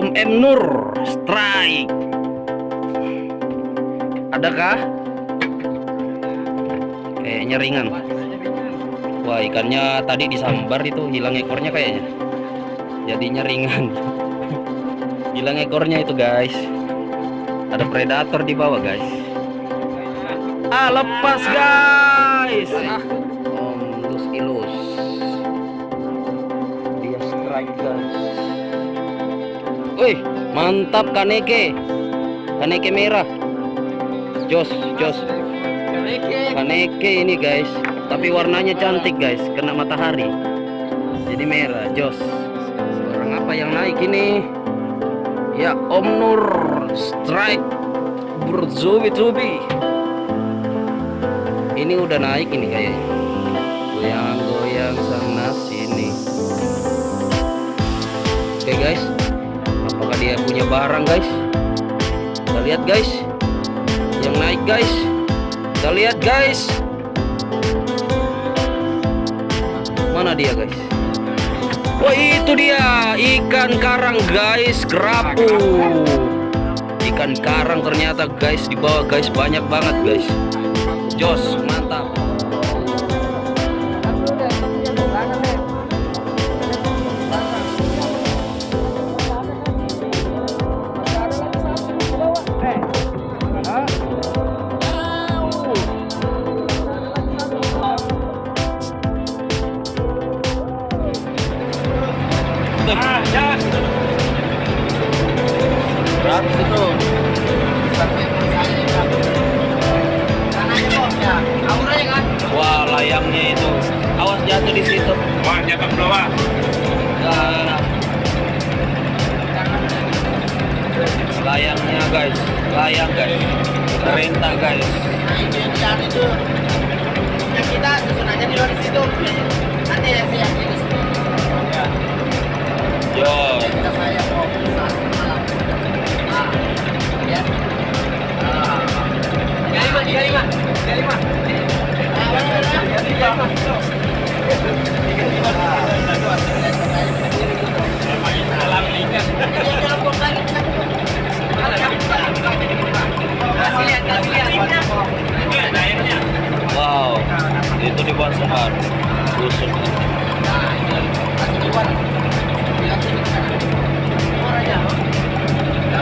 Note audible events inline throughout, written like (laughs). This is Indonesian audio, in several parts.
Om M Nur strike. Adakah? Kayaknya ringan. Wah, ikannya tadi disambar itu hilang ekornya kayaknya. Jadinya ringan. (laughs) hilang ekornya itu, guys. Ada predator di bawah, guys. Ah, lepas, guys. Om Lus Ilus. Dia strike, guys. Wih, mantap Kaneke. Kaneke merah. Jos, jos. Kaneke ini guys, tapi warnanya cantik guys, kena matahari. Jadi merah, jos. Orang apa yang naik ini? Ya Om Nur Strike berzubi-zubi. Ini udah naik ini kayaknya. Goyang-goyang sana sini. Barang guys? Kita lihat guys. Yang naik guys. Kita lihat guys. Mana dia guys? Wah itu dia. Ikan karang guys. Kerapu. Ikan karang ternyata guys di bawah guys. Banyak banget guys. Jos mantap wah layangnya itu. Awas jatuh di situ. Wah, jatuh ke bawah. Nah, layangnya guys. Layang guys. Perintah guys. Kita susun aja di luar situ. Nanti ya saya yo. Kita saya mau pesan malam. Nah. Ya. Tiga lima tiga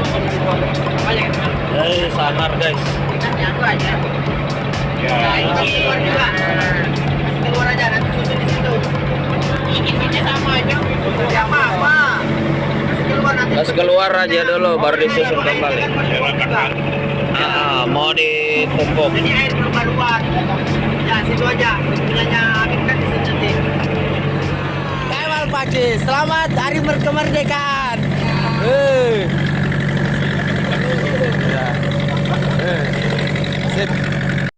mau di situ. Banyak kan? hei sangar guys. Ya. Ini keluar juga. Kasih keluar aja, nanti susun di situ. Ini sama aja. Ya apa-apa. Keluar aja dulu baru disusun kembali ah mau ditumpuk Ini air belum keluar. Ya, situ aja. Bilangnya Amin kan di sini nanti. Paci, selamat hari kemerdekaan. Eh. Sip.